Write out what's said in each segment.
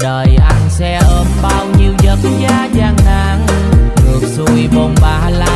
đời anh sẽ ôm bao nhiêu giấc giá gian nan. Ngược xuôi bồn ba la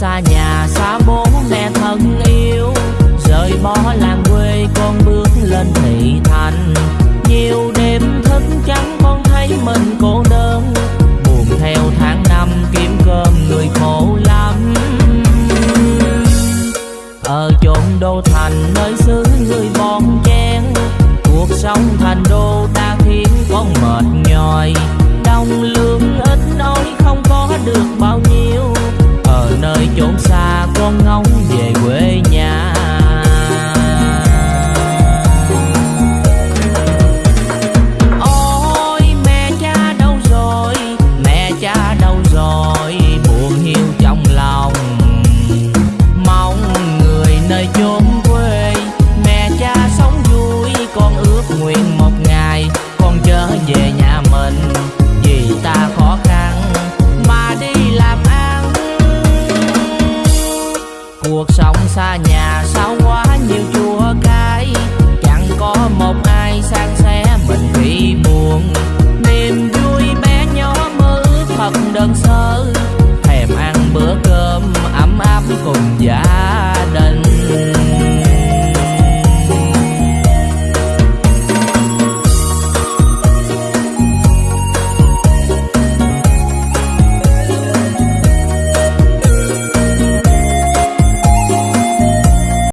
xa nhà, xa bố mẹ thân yêu. Rời bỏ làng quê, con bước lên thị thành. Nhiều đêm thức trắng con thấy mình cô đơn. Buồn theo tháng năm, kiếm cơm người khổ lắm. Ở chốn đô thành nơi xứ người bon chen. Cuộc sống thành đô ta khiến con mệt nhòi. Đồng lương ít ỏi không có được bao nhiêu nơi chốn xa con ngóng về quê nhà.